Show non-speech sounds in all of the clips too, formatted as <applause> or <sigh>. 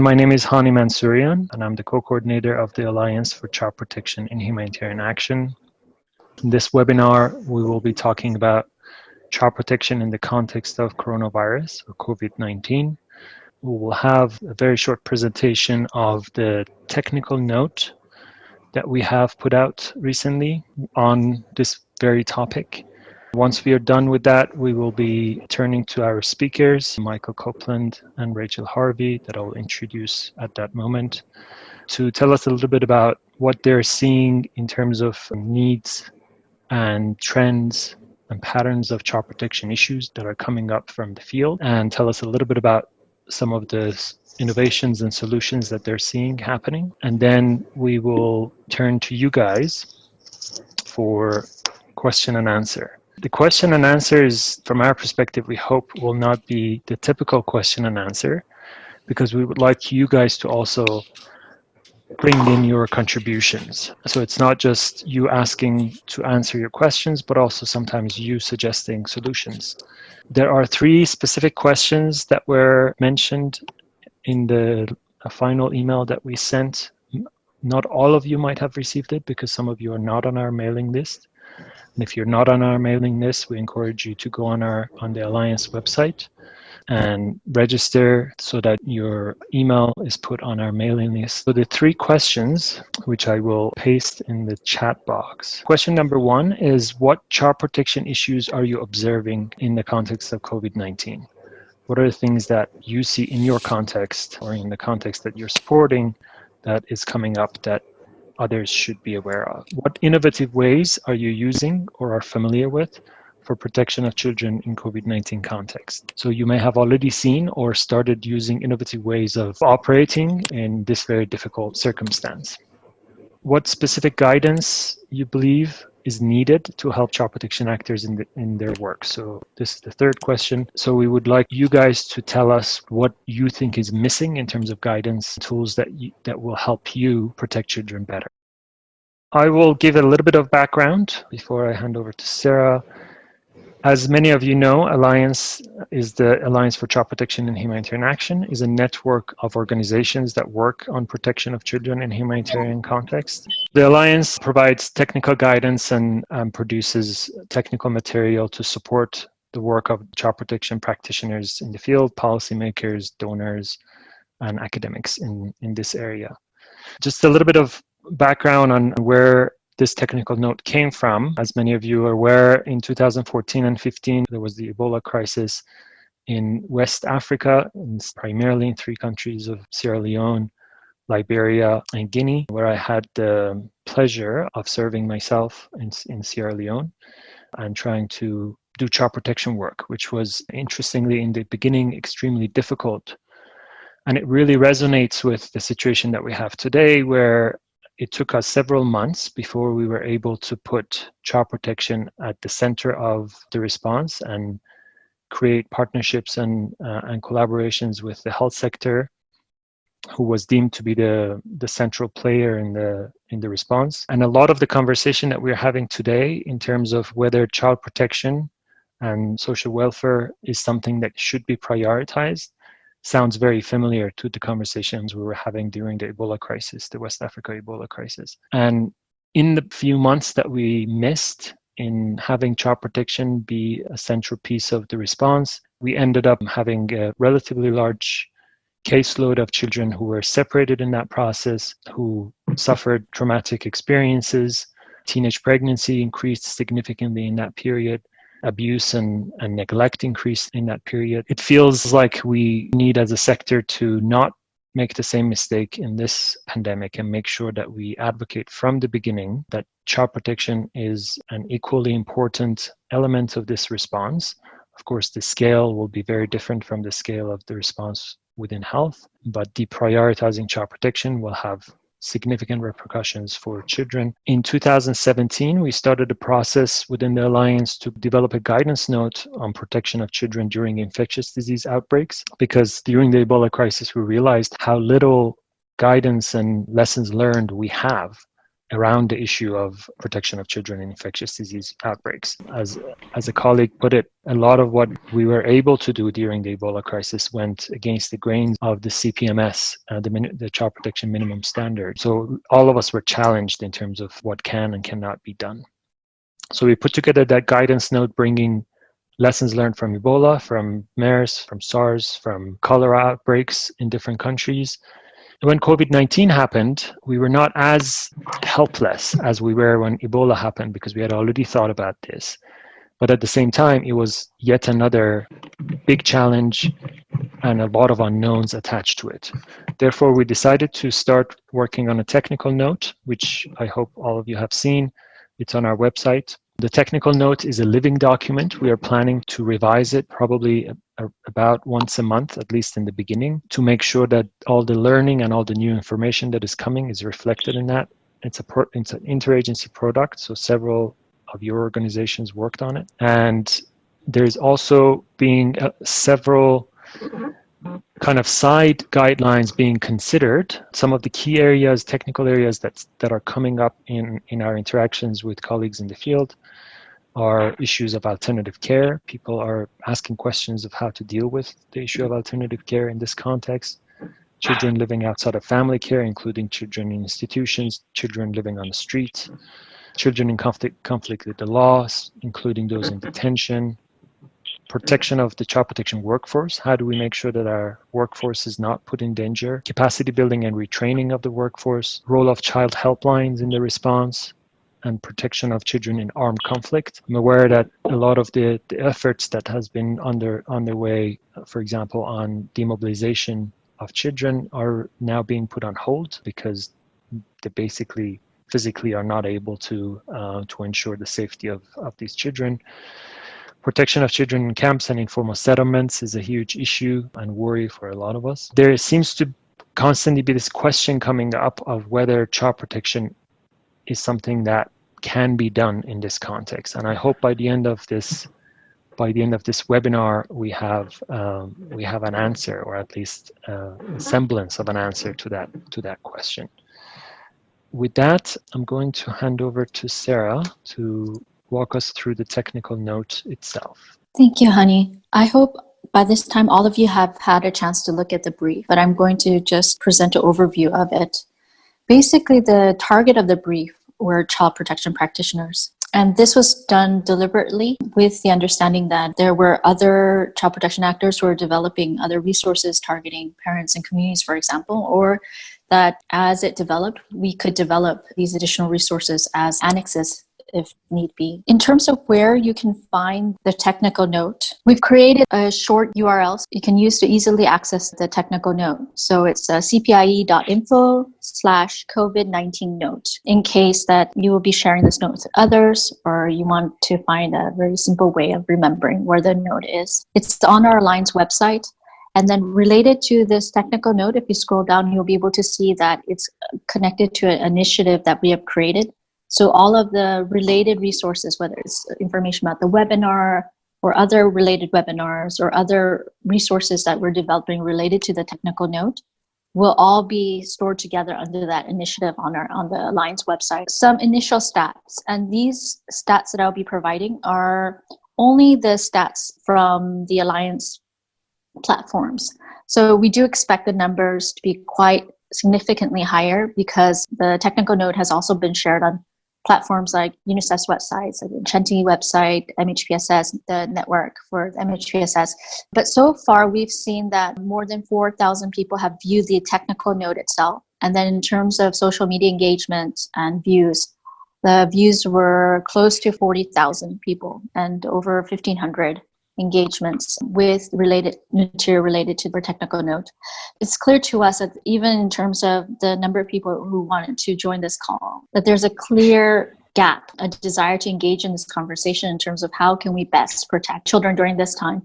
My name is Hani Mansourian, and I'm the co-coordinator of the Alliance for Child Protection in Humanitarian Action. In this webinar, we will be talking about child protection in the context of coronavirus or COVID-19. We will have a very short presentation of the technical note that we have put out recently on this very topic. Once we are done with that, we will be turning to our speakers, Michael Copeland and Rachel Harvey, that I'll introduce at that moment, to tell us a little bit about what they're seeing in terms of needs and trends and patterns of child protection issues that are coming up from the field, and tell us a little bit about some of the innovations and solutions that they're seeing happening. And then we will turn to you guys for question and answer. The question and answers, from our perspective, we hope will not be the typical question and answer, because we would like you guys to also bring in your contributions. So it's not just you asking to answer your questions, but also sometimes you suggesting solutions. There are three specific questions that were mentioned in the final email that we sent. Not all of you might have received it because some of you are not on our mailing list. And if you're not on our mailing list, we encourage you to go on our on the Alliance website and register so that your email is put on our mailing list. So the three questions, which I will paste in the chat box. Question number one is what child protection issues are you observing in the context of COVID-19? What are the things that you see in your context or in the context that you're supporting that is coming up that others should be aware of. What innovative ways are you using or are familiar with for protection of children in COVID-19 context? So you may have already seen or started using innovative ways of operating in this very difficult circumstance. What specific guidance you believe is needed to help child protection actors in, the, in their work. So this is the third question. So we would like you guys to tell us what you think is missing in terms of guidance tools that, you, that will help you protect children better. I will give a little bit of background before I hand over to Sarah. As many of you know, Alliance is the Alliance for Child Protection and Humanitarian Action is a network of organizations that work on protection of children in humanitarian context. The Alliance provides technical guidance and um, produces technical material to support the work of child protection practitioners in the field, policymakers, donors, and academics in, in this area. Just a little bit of background on where this technical note came from. As many of you are aware, in 2014 and 15, there was the Ebola crisis in West Africa, primarily in three countries of Sierra Leone, Liberia, and Guinea, where I had the pleasure of serving myself in, in Sierra Leone and trying to do child protection work, which was interestingly in the beginning extremely difficult. And it really resonates with the situation that we have today, where it took us several months before we were able to put child protection at the center of the response and create partnerships and, uh, and collaborations with the health sector who was deemed to be the, the central player in the, in the response. And a lot of the conversation that we're having today in terms of whether child protection and social welfare is something that should be prioritized sounds very familiar to the conversations we were having during the Ebola crisis, the West Africa Ebola crisis. And in the few months that we missed in having child protection be a central piece of the response, we ended up having a relatively large caseload of children who were separated in that process, who suffered traumatic experiences. Teenage pregnancy increased significantly in that period abuse and, and neglect increased in that period. It feels like we need as a sector to not make the same mistake in this pandemic and make sure that we advocate from the beginning that child protection is an equally important element of this response. Of course, the scale will be very different from the scale of the response within health, but deprioritizing child protection will have significant repercussions for children. In 2017, we started a process within the Alliance to develop a guidance note on protection of children during infectious disease outbreaks, because during the Ebola crisis, we realized how little guidance and lessons learned we have around the issue of protection of children in infectious disease outbreaks. As, as a colleague put it, a lot of what we were able to do during the Ebola crisis went against the grains of the CPMS, uh, the, the Child Protection Minimum Standard. So all of us were challenged in terms of what can and cannot be done. So we put together that guidance note bringing lessons learned from Ebola, from MERS, from SARS, from cholera outbreaks in different countries, when COVID-19 happened, we were not as helpless as we were when Ebola happened because we had already thought about this. But at the same time, it was yet another big challenge and a lot of unknowns attached to it. Therefore, we decided to start working on a technical note, which I hope all of you have seen. It's on our website. The technical note is a living document. We are planning to revise it probably about once a month, at least in the beginning, to make sure that all the learning and all the new information that is coming is reflected in that. It's a pro it's an interagency product, so several of your organizations worked on it, and there's also being uh, several kind of side guidelines being considered. Some of the key areas, technical areas that that are coming up in in our interactions with colleagues in the field are issues of alternative care. People are asking questions of how to deal with the issue of alternative care in this context. Children living outside of family care, including children in institutions, children living on the street, children in conflict, conflict with the laws, including those in detention, protection of the child protection workforce. How do we make sure that our workforce is not put in danger? Capacity building and retraining of the workforce, role of child helplines in the response, and protection of children in armed conflict. I'm aware that a lot of the, the efforts that has been under underway, for example, on demobilization of children are now being put on hold because they basically physically are not able to uh, to ensure the safety of, of these children. Protection of children in camps and informal settlements is a huge issue and worry for a lot of us. There seems to constantly be this question coming up of whether child protection is something that can be done in this context. And I hope by the end of this by the end of this webinar, we have um, we have an answer, or at least uh, a semblance of an answer to that to that question. With that, I'm going to hand over to Sarah to walk us through the technical note itself. Thank you, Hani. I hope by this time all of you have had a chance to look at the brief, but I'm going to just present an overview of it. Basically, the target of the brief were child protection practitioners. And this was done deliberately with the understanding that there were other child protection actors who were developing other resources targeting parents and communities, for example, or that as it developed, we could develop these additional resources as annexes if need be. In terms of where you can find the technical note, we've created a short URL you can use to easily access the technical note. So it's uh, cpie.info slash COVID-19 note in case that you will be sharing this note with others or you want to find a very simple way of remembering where the note is. It's on our Alliance website. And then related to this technical note, if you scroll down, you'll be able to see that it's connected to an initiative that we have created so all of the related resources, whether it's information about the webinar or other related webinars or other resources that we're developing related to the technical note, will all be stored together under that initiative on our on the Alliance website. Some initial stats, and these stats that I'll be providing are only the stats from the Alliance platforms. So we do expect the numbers to be quite significantly higher because the technical note has also been shared on platforms like UNICEF's websites, like the Enchanting website, MHPSS, the network for MHPSS. But so far, we've seen that more than 4,000 people have viewed the technical note itself. And then in terms of social media engagement and views, the views were close to 40,000 people and over 1,500 engagements with related material related to the technical note. It's clear to us that even in terms of the number of people who wanted to join this call, that there's a clear gap, a desire to engage in this conversation in terms of how can we best protect children during this time.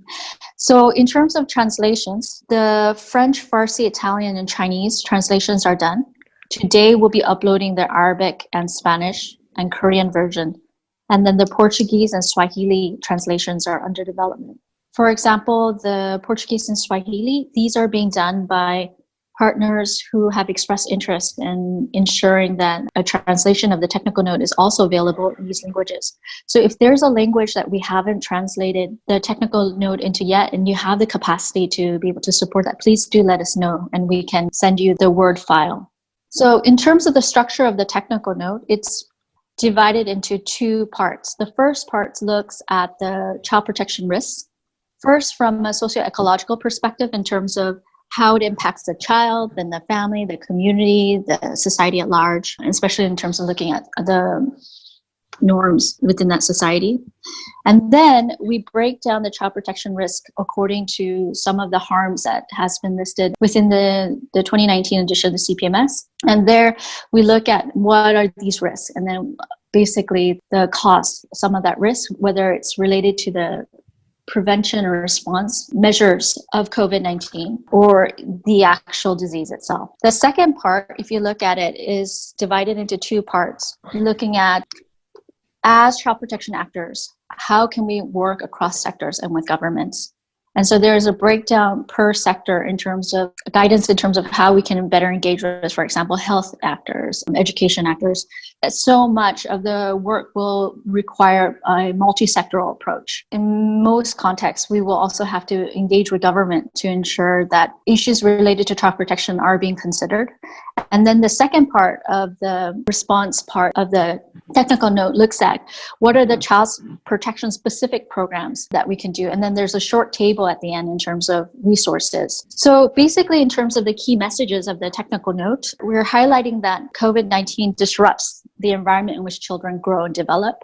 So in terms of translations, the French, Farsi, Italian, and Chinese translations are done. Today we'll be uploading the Arabic and Spanish and Korean version and then the Portuguese and Swahili translations are under development. For example, the Portuguese and Swahili, these are being done by partners who have expressed interest in ensuring that a translation of the technical note is also available in these languages. So if there's a language that we haven't translated the technical note into yet and you have the capacity to be able to support that, please do let us know and we can send you the Word file. So in terms of the structure of the technical note, it's divided into two parts. The first part looks at the child protection risks. First, from a socio-ecological perspective in terms of how it impacts the child, then the family, the community, the society at large, especially in terms of looking at the norms within that society. And then we break down the child protection risk according to some of the harms that has been listed within the, the 2019 edition of the CPMS. And there we look at what are these risks and then basically the cost, some of that risk, whether it's related to the prevention or response measures of COVID 19 or the actual disease itself. The second part, if you look at it, is divided into two parts looking at as child protection actors, how can we work across sectors and with governments? And so there's a breakdown per sector in terms of guidance in terms of how we can better engage with, for example, health actors, education actors. So much of the work will require a multi-sectoral approach. In most contexts, we will also have to engage with government to ensure that issues related to child protection are being considered. And then the second part of the response part of the technical note looks at what are the child protection specific programs that we can do. And then there's a short table at the end in terms of resources. So basically, in terms of the key messages of the technical note, we're highlighting that COVID 19 disrupts the environment in which children grow and develop,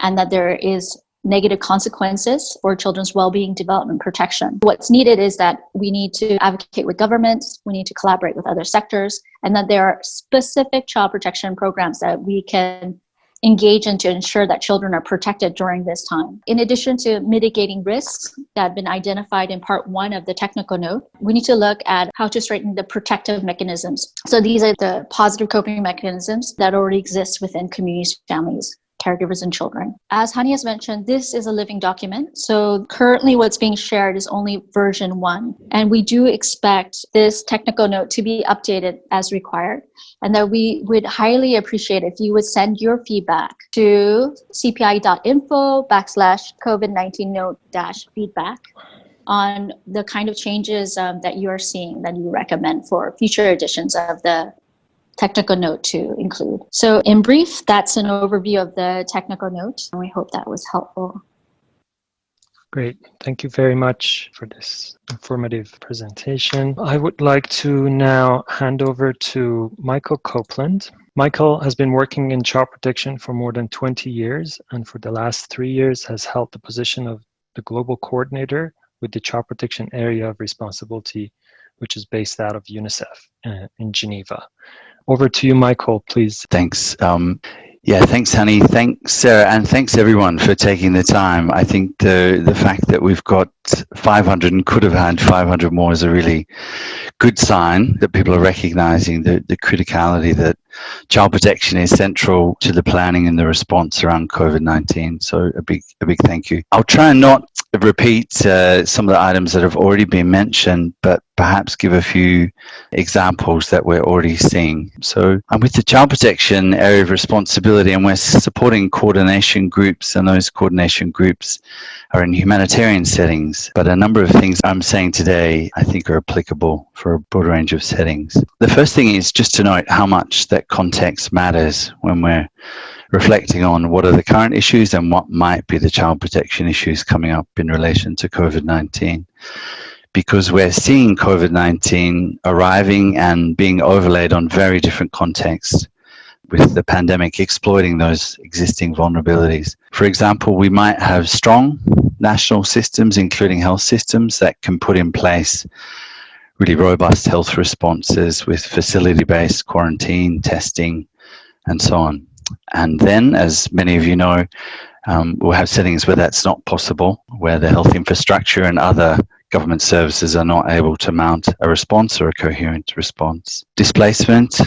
and that there is negative consequences for children's well-being development protection. What's needed is that we need to advocate with governments we need to collaborate with other sectors and that there are specific child protection programs that we can engage in to ensure that children are protected during this time. In addition to mitigating risks that have been identified in part one of the technical note, we need to look at how to strengthen the protective mechanisms. So these are the positive coping mechanisms that already exist within communities, families caregivers and children. As Hani has mentioned, this is a living document. So currently what's being shared is only version one. And we do expect this technical note to be updated as required. And that we would highly appreciate if you would send your feedback to cpi.info backslash COVID-19 note dash feedback on the kind of changes um, that you are seeing that you recommend for future editions of the technical note to include. So in brief, that's an overview of the technical note, and we hope that was helpful. Great. Thank you very much for this informative presentation. I would like to now hand over to Michael Copeland. Michael has been working in child protection for more than 20 years and for the last three years has held the position of the global coordinator with the child protection area of responsibility, which is based out of UNICEF uh, in Geneva. Over to you, Michael, please. Thanks. Um, yeah, thanks, Hani. Thanks, Sarah, and thanks everyone for taking the time. I think the the fact that we've got 500 and could have had 500 more is a really good sign that people are recognizing the, the criticality that child protection is central to the planning and the response around COVID-19. So a big a big thank you. I'll try and not repeat uh, some of the items that have already been mentioned, but perhaps give a few examples that we're already seeing. So I'm with the child protection area of responsibility and we're supporting coordination groups and those coordination groups are in humanitarian settings. But a number of things I'm saying today I think are applicable for a broad range of settings. The first thing is just to note how much that context matters when we're reflecting on what are the current issues and what might be the child protection issues coming up in relation to COVID-19. Because we're seeing COVID-19 arriving and being overlaid on very different contexts with the pandemic exploiting those existing vulnerabilities. For example, we might have strong national systems, including health systems, that can put in place really robust health responses with facility-based quarantine, testing, and so on. And then, as many of you know, um, we'll have settings where that's not possible, where the health infrastructure and other government services are not able to mount a response or a coherent response. Displacement,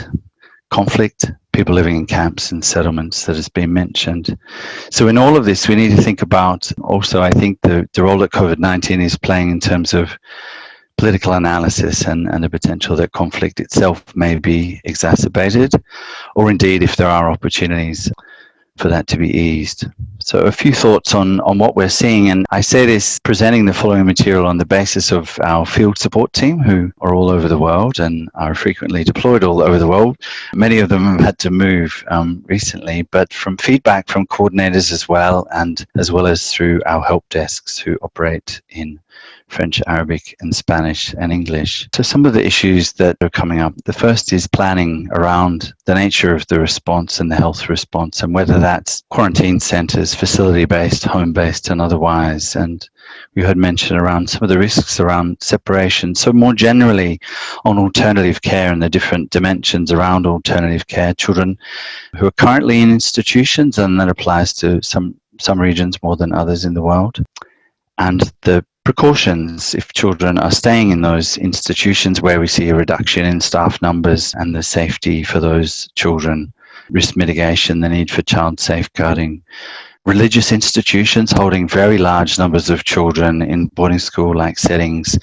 conflict, people living in camps and settlements that has been mentioned. So in all of this, we need to think about also, I think, the, the role that COVID-19 is playing in terms of political analysis and, and the potential that conflict itself may be exacerbated, or indeed if there are opportunities for that to be eased. So a few thoughts on, on what we're seeing, and I say this presenting the following material on the basis of our field support team who are all over the world and are frequently deployed all over the world. Many of them have had to move um, recently, but from feedback from coordinators as well, and as well as through our help desks who operate in French, Arabic, and Spanish and English. So some of the issues that are coming up. The first is planning around the nature of the response and the health response and whether that's quarantine centres, facility-based, home-based and otherwise. And we heard mention around some of the risks around separation. So more generally on alternative care and the different dimensions around alternative care, children who are currently in institutions and that applies to some some regions more than others in the world and the precautions if children are staying in those institutions where we see a reduction in staff numbers and the safety for those children, risk mitigation, the need for child safeguarding. Religious institutions holding very large numbers of children in boarding school like settings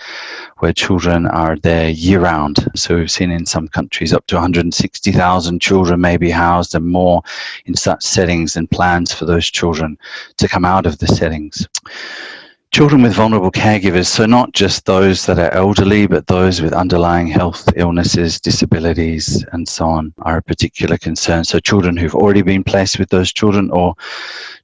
where children are there year round. So we've seen in some countries up to 160,000 children may be housed and more in such settings and plans for those children to come out of the settings. Children with vulnerable caregivers, so not just those that are elderly, but those with underlying health illnesses, disabilities, and so on, are a particular concern. So children who've already been placed with those children, or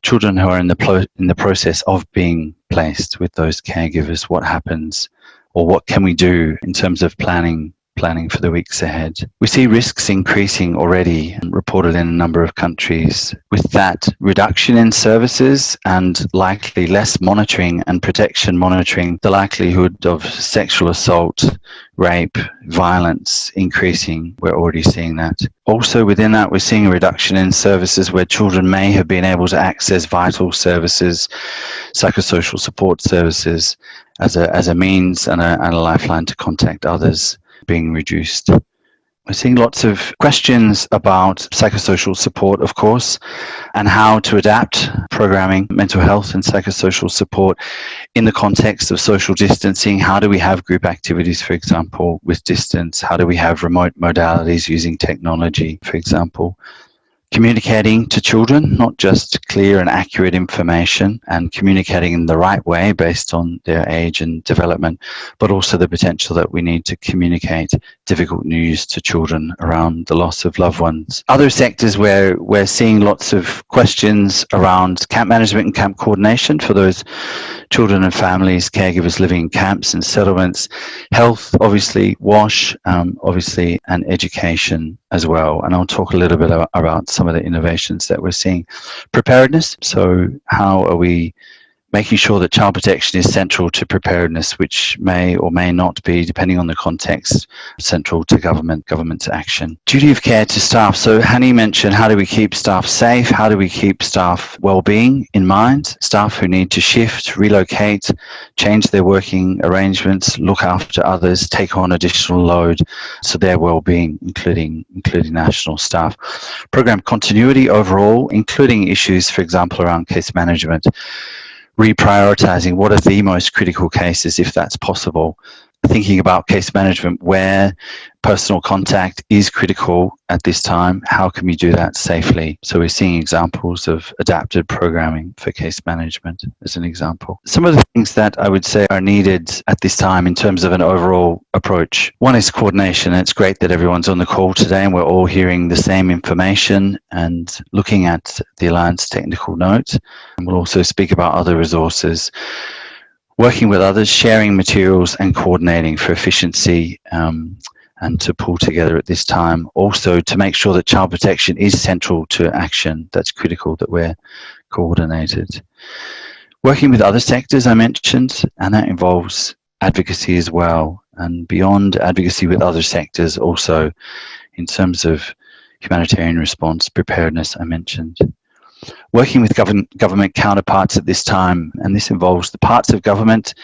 children who are in the in the process of being placed with those caregivers, what happens, or what can we do in terms of planning planning for the weeks ahead. We see risks increasing already, reported in a number of countries. With that reduction in services and likely less monitoring and protection monitoring, the likelihood of sexual assault, rape, violence increasing. We're already seeing that. Also within that, we're seeing a reduction in services where children may have been able to access vital services, psychosocial support services, as a, as a means and a, and a lifeline to contact others being reduced. We're seeing lots of questions about psychosocial support, of course, and how to adapt programming, mental health and psychosocial support in the context of social distancing. How do we have group activities, for example, with distance? How do we have remote modalities using technology, for example? Communicating to children, not just clear and accurate information and communicating in the right way based on their age and development, but also the potential that we need to communicate difficult news to children around the loss of loved ones. Other sectors where we're seeing lots of questions around camp management and camp coordination for those children and families, caregivers living in camps and settlements, health, obviously, WASH, um, obviously, and education as well. And I'll talk a little bit about some of the innovations that we're seeing. Preparedness, so how are we making sure that child protection is central to preparedness, which may or may not be, depending on the context, central to government, government's action. Duty of care to staff. So Hani mentioned, how do we keep staff safe? How do we keep staff well-being in mind? Staff who need to shift, relocate, change their working arrangements, look after others, take on additional load, so their well-being, including, including national staff. Program continuity overall, including issues, for example, around case management reprioritizing what are the most critical cases if that's possible thinking about case management where personal contact is critical at this time. How can we do that safely? So we're seeing examples of adapted programming for case management as an example. Some of the things that I would say are needed at this time in terms of an overall approach. One is coordination. It's great that everyone's on the call today and we're all hearing the same information and looking at the Alliance technical note. And we'll also speak about other resources working with others, sharing materials and coordinating for efficiency um, and to pull together at this time. Also to make sure that child protection is central to action. That's critical that we're coordinated. Working with other sectors I mentioned, and that involves advocacy as well. And beyond advocacy with other sectors also in terms of humanitarian response, preparedness I mentioned working with government, government counterparts at this time, and this involves the parts of government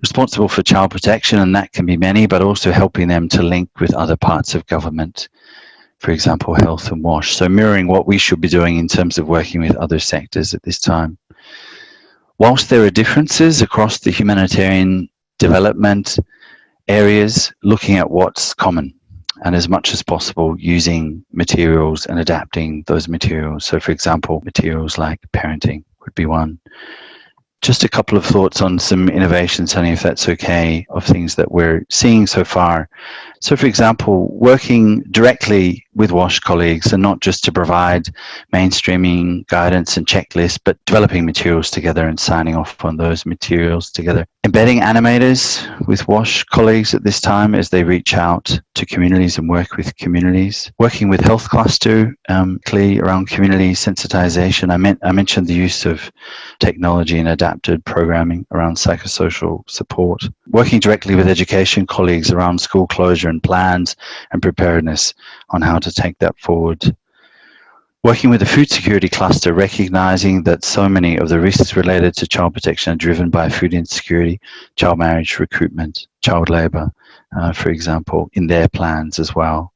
responsible for child protection, and that can be many, but also helping them to link with other parts of government, for example, health and WASH. So mirroring what we should be doing in terms of working with other sectors at this time. Whilst there are differences across the humanitarian development areas, looking at what's common and as much as possible using materials and adapting those materials. So for example, materials like parenting would be one. Just a couple of thoughts on some innovations, Hani, if that's okay, of things that we're seeing so far. So for example, working directly with WASH colleagues and not just to provide mainstreaming guidance and checklists, but developing materials together and signing off on those materials together. Embedding animators with WASH colleagues at this time as they reach out to communities and work with communities. Working with Health Cluster, um, clearly around community sensitization. I, meant, I mentioned the use of technology and adapted programming around psychosocial support. Working directly with education colleagues around school closure and plans and preparedness on how to take that forward. Working with the food security cluster, recognizing that so many of the risks related to child protection are driven by food insecurity, child marriage, recruitment, child labor, uh, for example, in their plans as well.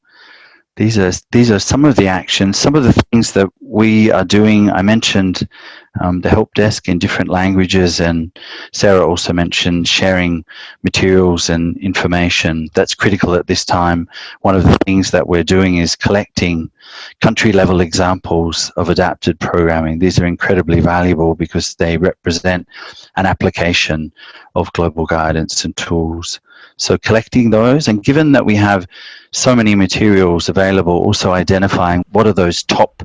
These are, these are some of the actions, some of the things that we are doing. I mentioned um, the help desk in different languages and Sarah also mentioned sharing materials and information. That's critical at this time. One of the things that we're doing is collecting country level examples of adapted programming. These are incredibly valuable because they represent an application of global guidance and tools. So collecting those and given that we have so many materials available, also identifying what are those top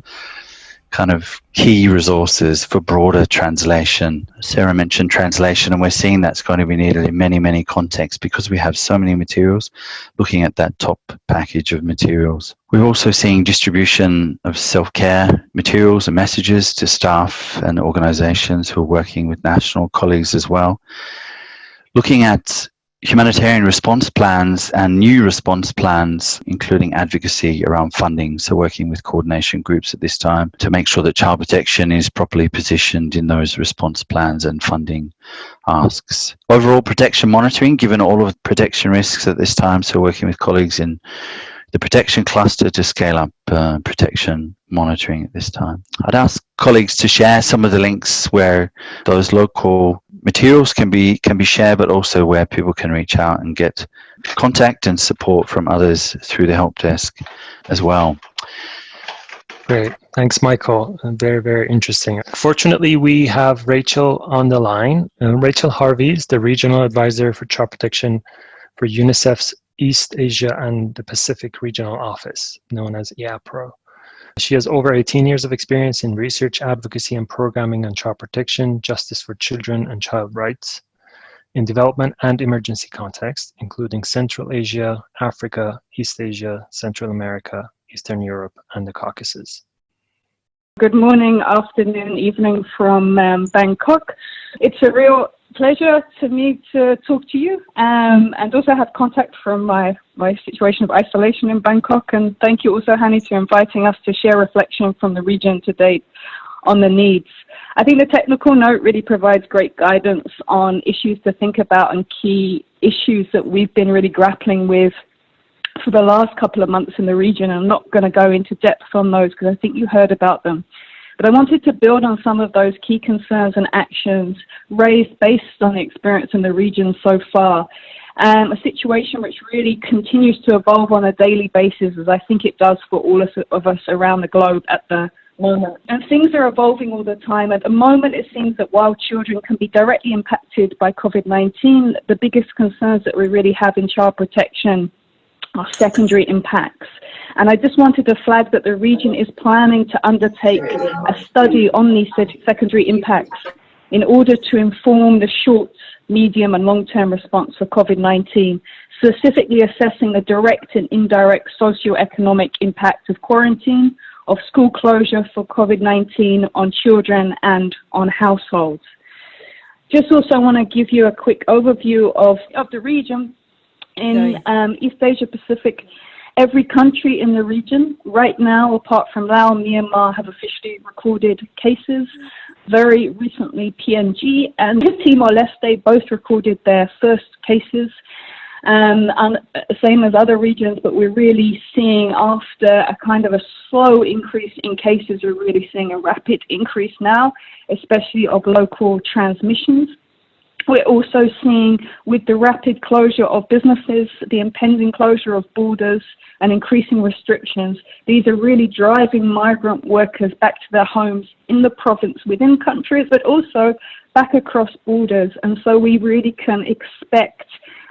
kind of key resources for broader translation. Sarah mentioned translation and we're seeing that's going to be needed in many, many contexts because we have so many materials looking at that top package of materials. We're also seeing distribution of self-care materials and messages to staff and organizations who are working with national colleagues as well. Looking at humanitarian response plans and new response plans, including advocacy around funding. So working with coordination groups at this time to make sure that child protection is properly positioned in those response plans and funding asks. Overall protection monitoring, given all of protection risks at this time. So working with colleagues in the protection cluster to scale up uh, protection monitoring at this time. I'd ask colleagues to share some of the links where those local materials can be can be shared, but also where people can reach out and get contact and support from others through the help desk as well. Great. Thanks, Michael. Very, very interesting. Fortunately, we have Rachel on the line. Uh, Rachel Harvey is the Regional Advisor for Child Protection for UNICEF's East Asia and the Pacific Regional Office, known as EAPRO. She has over 18 years of experience in research, advocacy, and programming on child protection, justice for children, and child rights in development and emergency contexts, including Central Asia, Africa, East Asia, Central America, Eastern Europe, and the Caucasus. Good morning, afternoon, evening from um, Bangkok. It's a real pleasure to me to talk to you um, and also have contact from my, my situation of isolation in Bangkok. And thank you also, Hani, for inviting us to share reflection from the region to date on the needs. I think the technical note really provides great guidance on issues to think about and key issues that we've been really grappling with for the last couple of months in the region. I'm not going to go into depth on those because I think you heard about them. But I wanted to build on some of those key concerns and actions raised based on the experience in the region so far. Um, a situation which really continues to evolve on a daily basis, as I think it does for all of us around the globe at the moment. And things are evolving all the time. At the moment, it seems that while children can be directly impacted by COVID-19, the biggest concerns that we really have in child protection are secondary impacts. And I just wanted to flag that the region is planning to undertake a study on these secondary impacts in order to inform the short, medium and long-term response for COVID-19, specifically assessing the direct and indirect socio-economic impact of quarantine, of school closure for COVID-19 on children and on households. Just also want to give you a quick overview of, of the region in um, East Asia Pacific Every country in the region right now, apart from Laos and Myanmar, have officially recorded cases. Very recently, PNG and Timor-Leste both recorded their first cases. Um, and same as other regions, but we're really seeing after a kind of a slow increase in cases, we're really seeing a rapid increase now, especially of local transmissions. We're also seeing with the rapid closure of businesses, the impending closure of borders and increasing restrictions, these are really driving migrant workers back to their homes in the province within countries, but also back across borders. And so we really can expect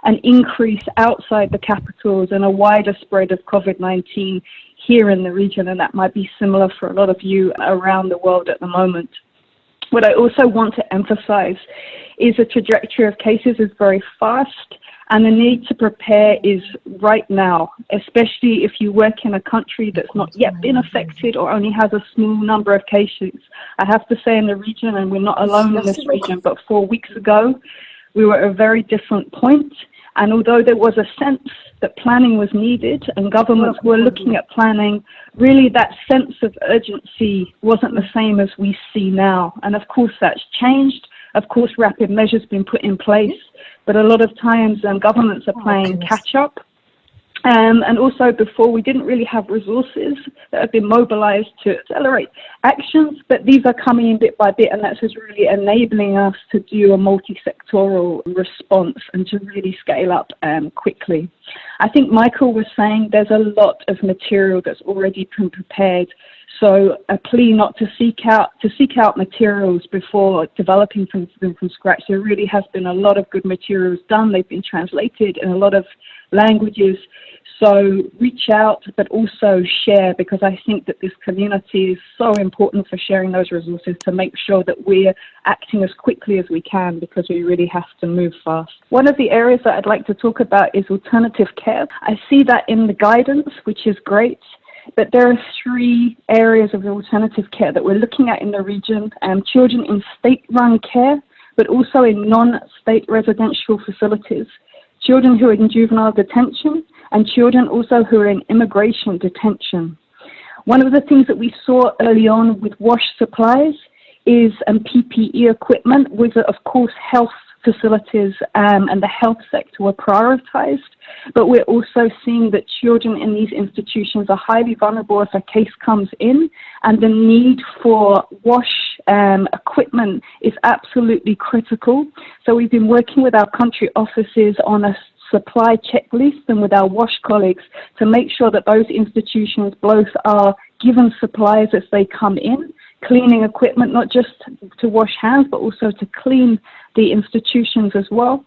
an increase outside the capitals and a wider spread of COVID-19 here in the region. And that might be similar for a lot of you around the world at the moment. What I also want to emphasize is the trajectory of cases is very fast and the need to prepare is right now, especially if you work in a country that's not yet been affected or only has a small number of cases. I have to say in the region, and we're not alone in this region, but four weeks ago, we were at a very different point and although there was a sense that planning was needed and governments were looking at planning, really that sense of urgency wasn't the same as we see now. And of course that's changed. Of course rapid measures have been put in place, but a lot of times um, governments are playing catch up um, and also before we didn't really have resources that have been mobilized to accelerate actions, but these are coming in bit by bit and that's just really enabling us to do a multi-sectoral response and to really scale up um, quickly. I think Michael was saying there's a lot of material that's already been prepared so a plea not to seek out to seek out materials before developing from them from scratch. There really has been a lot of good materials done. They've been translated and a lot of languages. So reach out, but also share because I think that this community is so important for sharing those resources to make sure that we're acting as quickly as we can because we really have to move fast. One of the areas that I'd like to talk about is alternative care. I see that in the guidance, which is great. But there are three areas of alternative care that we're looking at in the region. Um, children in state-run care, but also in non-state residential facilities. Children who are in juvenile detention and children also who are in immigration detention. One of the things that we saw early on with wash supplies is um, PPE equipment with, of course, health facilities um, and the health sector were prioritized, but we're also seeing that children in these institutions are highly vulnerable if a case comes in, and the need for wash um, equipment is absolutely critical. So we've been working with our country offices on a supply checklist and with our WASH colleagues to make sure that those institutions both are given supplies as they come in cleaning equipment, not just to wash hands, but also to clean the institutions as well.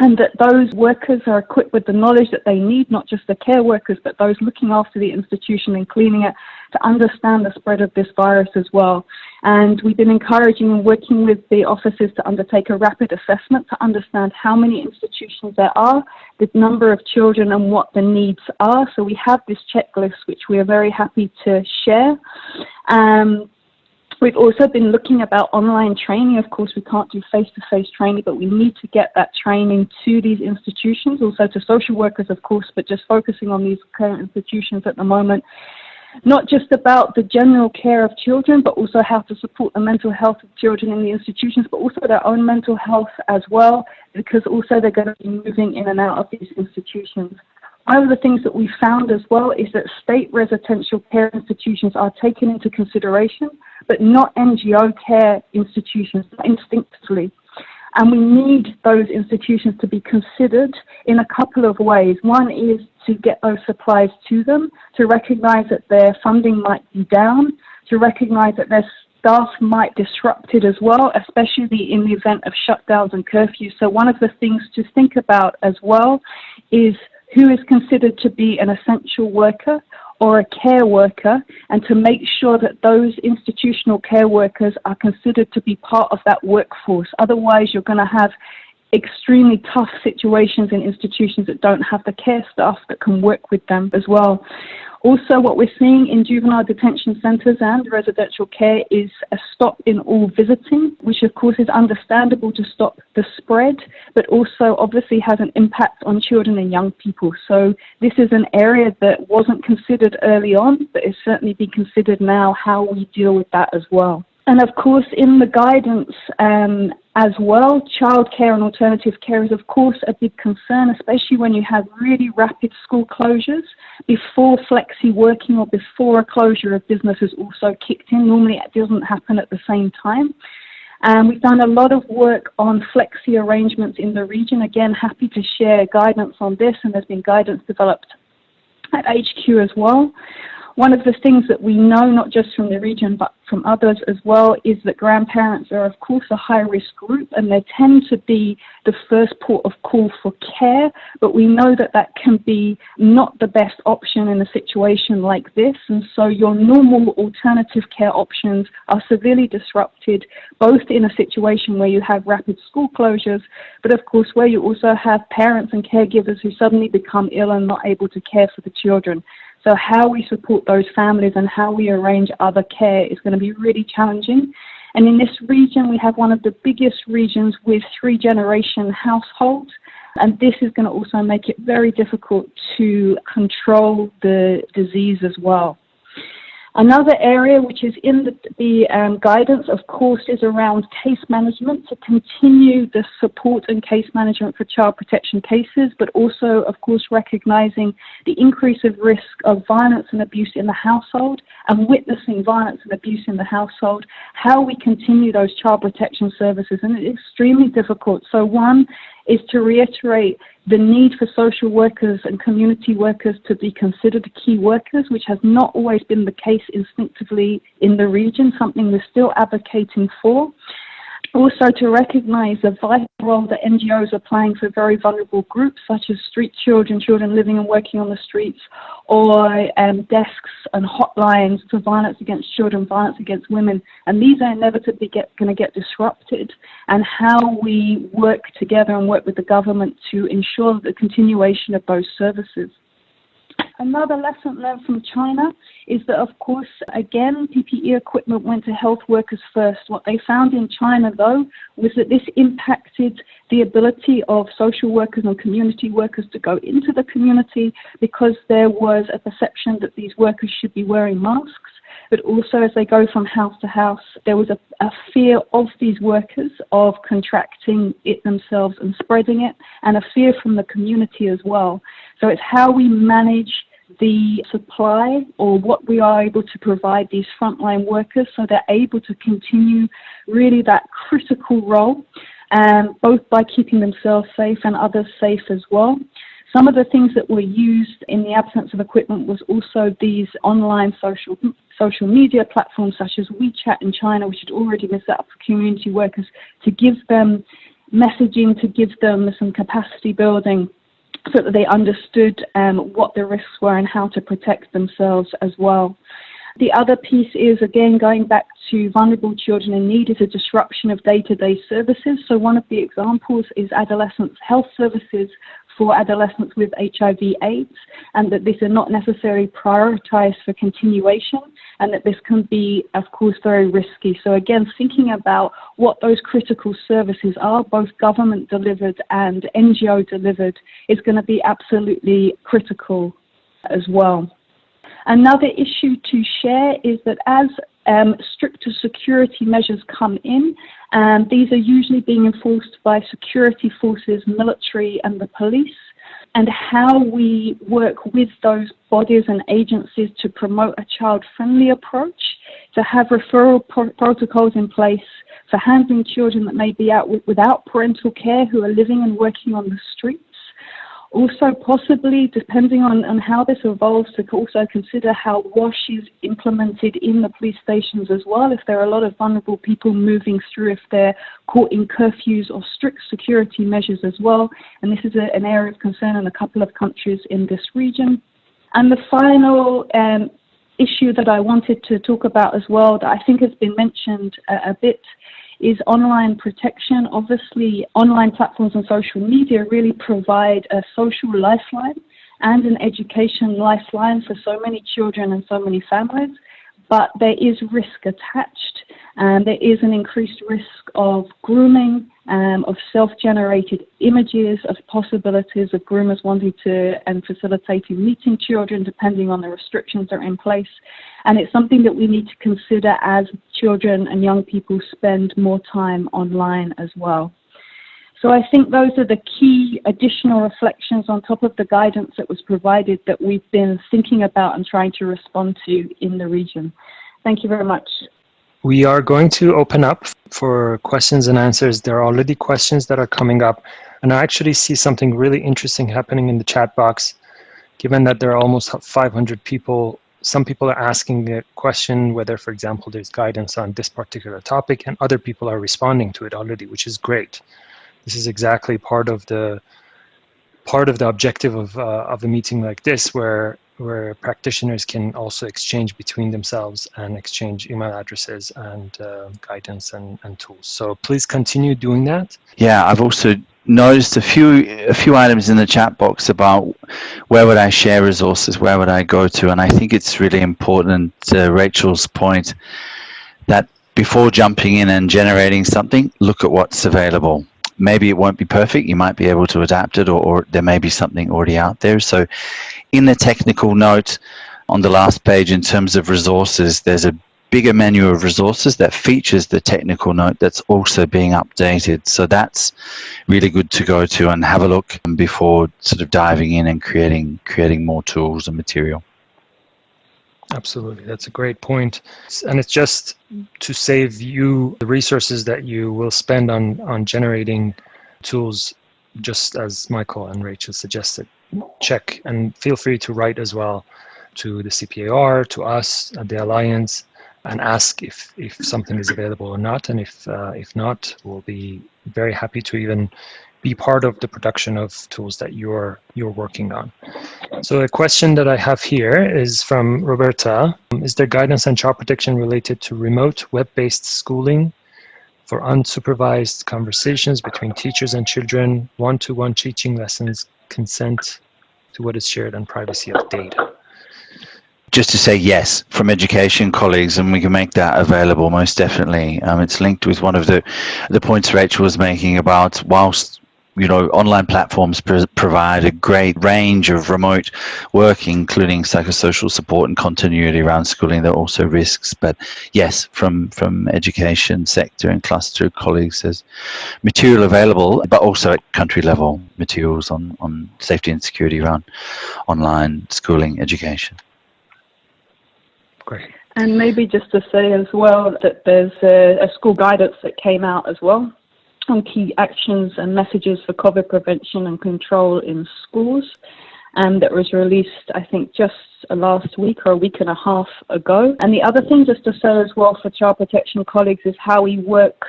And that those workers are equipped with the knowledge that they need, not just the care workers, but those looking after the institution and cleaning it to understand the spread of this virus as well. And we've been encouraging and working with the offices to undertake a rapid assessment to understand how many institutions there are, the number of children and what the needs are. So we have this checklist, which we are very happy to share. Um, We've also been looking about online training. Of course, we can't do face-to-face -face training, but we need to get that training to these institutions, also to social workers, of course, but just focusing on these current institutions at the moment. Not just about the general care of children, but also how to support the mental health of children in the institutions, but also their own mental health as well, because also they're going to be moving in and out of these institutions. One of the things that we found as well is that state residential care institutions are taken into consideration, but not NGO care institutions instinctively. And we need those institutions to be considered in a couple of ways. One is to get those supplies to them, to recognize that their funding might be down, to recognize that their staff might be disrupted as well, especially in the event of shutdowns and curfews. So one of the things to think about as well is who is considered to be an essential worker or a care worker and to make sure that those institutional care workers are considered to be part of that workforce. Otherwise, you're going to have extremely tough situations in institutions that don't have the care staff that can work with them as well. Also, what we're seeing in juvenile detention centres and residential care is a stop in all visiting, which of course is understandable to stop the spread, but also obviously has an impact on children and young people. So this is an area that wasn't considered early on, but is certainly being considered now how we deal with that as well. And of course, in the guidance um, as well, childcare and alternative care is of course a big concern, especially when you have really rapid school closures before flexi working or before a closure of business has also kicked in. Normally it doesn't happen at the same time. And we've done a lot of work on flexi arrangements in the region. Again, happy to share guidance on this, and there's been guidance developed at HQ as well. One of the things that we know, not just from the region, but from others as well, is that grandparents are, of course, a high risk group and they tend to be the first port of call for care. But we know that that can be not the best option in a situation like this. And so your normal alternative care options are severely disrupted, both in a situation where you have rapid school closures, but of course, where you also have parents and caregivers who suddenly become ill and not able to care for the children. So how we support those families and how we arrange other care is going to be really challenging. And in this region, we have one of the biggest regions with three generation households. And this is going to also make it very difficult to control the disease as well. Another area which is in the, the um, guidance, of course, is around case management to continue the support and case management for child protection cases, but also, of course, recognizing the increase of risk of violence and abuse in the household and witnessing violence and abuse in the household, how we continue those child protection services. And it's extremely difficult. So, one is to reiterate the need for social workers and community workers to be considered key workers, which has not always been the case instinctively in the region, something we're still advocating for. Also to recognize the vital role that NGOs are playing for very vulnerable groups such as street children, children living and working on the streets, or um, desks and hotlines for violence against children, violence against women. And these are inevitably going to get disrupted. And how we work together and work with the government to ensure the continuation of those services. Another lesson learned from China is that, of course, again, PPE equipment went to health workers first. What they found in China, though, was that this impacted the ability of social workers and community workers to go into the community because there was a perception that these workers should be wearing masks but also as they go from house to house, there was a, a, fear of these workers of contracting it themselves and spreading it, and a fear from the community as well. So it's how we manage the supply or what we are able to provide these frontline workers so they're able to continue really that critical role, um, both by keeping themselves safe and others safe as well. Some of the things that were used in the absence of equipment was also these online social social media platforms such as WeChat in China, which had already been set up for community workers to give them messaging, to give them some capacity building so that they understood um, what the risks were and how to protect themselves as well. The other piece is, again, going back to vulnerable children in need, is a disruption of day-to-day -day services. So one of the examples is adolescents' health services for adolescents with HIV AIDS and that these are not necessarily prioritized for continuation and that this can be, of course, very risky. So again, thinking about what those critical services are, both government delivered and NGO delivered, is going to be absolutely critical as well. Another issue to share is that as um, stricter security measures come in, and um, these are usually being enforced by security forces, military, and the police. And how we work with those bodies and agencies to promote a child friendly approach, to have referral pro protocols in place for handling children that may be out without parental care who are living and working on the streets also, possibly, depending on, on how this evolves, to also consider how WASH is implemented in the police stations as well. If there are a lot of vulnerable people moving through, if they're caught in curfews or strict security measures as well. And this is a, an area of concern in a couple of countries in this region. And the final um, issue that I wanted to talk about as well, that I think has been mentioned a, a bit, is online protection. Obviously, online platforms and social media really provide a social lifeline and an education lifeline for so many children and so many families but there is risk attached and there is an increased risk of grooming, um, of self-generated images, of possibilities of groomers wanting to and facilitating meeting children depending on the restrictions that are in place. And it's something that we need to consider as children and young people spend more time online as well. So I think those are the key additional reflections on top of the guidance that was provided that we've been thinking about and trying to respond to in the region. Thank you very much. We are going to open up for questions and answers. There are already questions that are coming up, and I actually see something really interesting happening in the chat box. Given that there are almost 500 people, some people are asking a question whether, for example, there's guidance on this particular topic, and other people are responding to it already, which is great. This is exactly part of the part of the objective of uh, of a meeting like this, where where practitioners can also exchange between themselves and exchange email addresses and uh, guidance and, and tools. So please continue doing that. Yeah, I've also noticed a few a few items in the chat box about where would I share resources, where would I go to, and I think it's really important. Uh, Rachel's point that before jumping in and generating something, look at what's available maybe it won't be perfect. You might be able to adapt it or, or, there may be something already out there. So in the technical note on the last page in terms of resources, there's a bigger menu of resources that features the technical note that's also being updated. So that's really good to go to and have a look before sort of diving in and creating creating more tools and material. Absolutely, that's a great point. And it's just to save you the resources that you will spend on, on generating tools, just as Michael and Rachel suggested. Check and feel free to write as well to the CPAR, to us at the Alliance, and ask if, if something is available or not. And if, uh, if not, we'll be very happy to even be part of the production of tools that you're you're working on. So a question that I have here is from Roberta. Is there guidance on child protection related to remote web-based schooling for unsupervised conversations between teachers and children, one-to-one -one teaching lessons, consent to what is shared and privacy of data? just to say yes from education colleagues and we can make that available most definitely um, it's linked with one of the the points Rachel was making about whilst you know, online platforms pr provide a great range of remote work, including psychosocial support and continuity around schooling. There are also risks, but yes, from from education sector and cluster colleagues, there's material available, but also at country level materials on on safety and security around online schooling education. Great. And maybe just to say as well that there's a, a school guidance that came out as well on key actions and messages for COVID prevention and control in schools. Um, that was released, I think, just last week or a week and a half ago. And the other thing, just to say as well for child protection colleagues, is how we work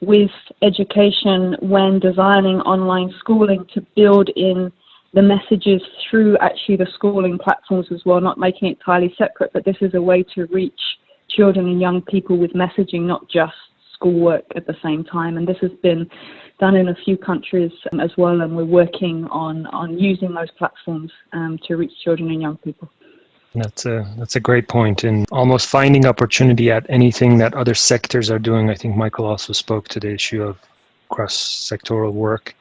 with education when designing online schooling to build in the messages through actually the schooling platforms as well, not making it entirely separate, but this is a way to reach children and young people with messaging, not just schoolwork at the same time. And this has been done in a few countries um, as well, and we're working on, on using those platforms um, to reach children and young people. That's a that's a great point in almost finding opportunity at anything that other sectors are doing. I think Michael also spoke to the issue of cross-sectoral work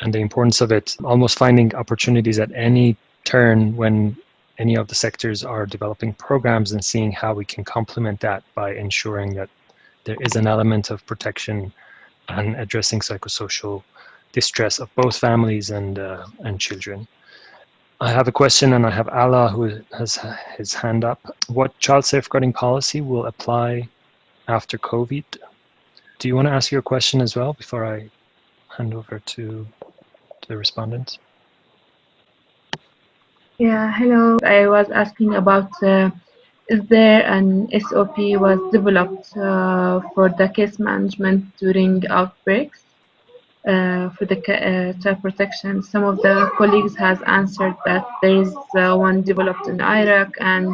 and the importance of it. Almost finding opportunities at any turn when any of the sectors are developing programs and seeing how we can complement that by ensuring that there is an element of protection and addressing psychosocial distress of both families and uh, and children. I have a question and I have Allah who has his hand up. What child safeguarding policy will apply after COVID? Do you want to ask your question as well before I hand over to, the respondents? Yeah, hello. I was asking about uh, there an SOP was developed uh, for the case management during outbreaks uh, for the uh, child protection? Some of the colleagues has answered that there is uh, one developed in Iraq and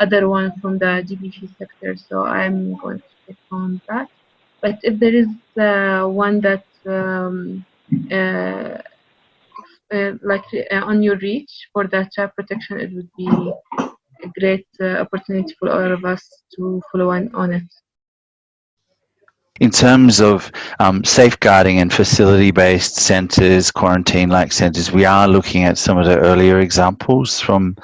other one from the GBV sector. So I'm going to check on that. But if there is uh, one that um, uh, like on your reach for the child protection, it would be a great uh, opportunity for all of us to follow on, on it. In terms of um, safeguarding and facility-based centres, quarantine-like centres, we are looking at some of the earlier examples from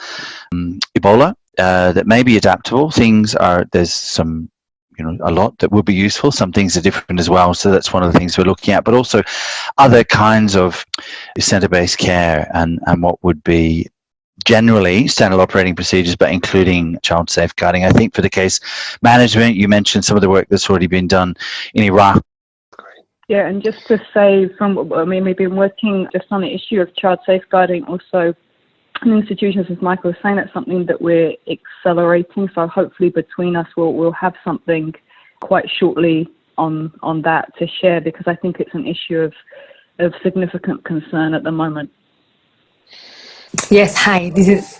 um, Ebola uh, that may be adaptable. Things are, there's some you know a lot that will be useful some things are different as well so that's one of the things we're looking at but also other kinds of center-based care and and what would be generally standard operating procedures, but including child safeguarding. I think for the case management, you mentioned some of the work that's already been done in Iraq. Yeah, and just to say, from I mean, we've been working just on the issue of child safeguarding, also in institutions, as Michael was saying, that's something that we're accelerating. So hopefully, between us, we'll we'll have something quite shortly on on that to share because I think it's an issue of of significant concern at the moment. Yes, hi, this is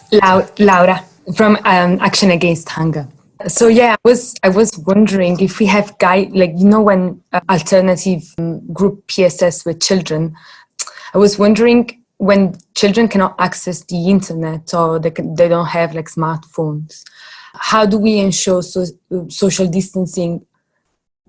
Laura from um, Action Against Hunger. So yeah, I was I was wondering if we have guide like you know when uh, alternative um, group PSS with children, I was wondering when children cannot access the internet or they can, they don't have like smartphones, how do we ensure so, social distancing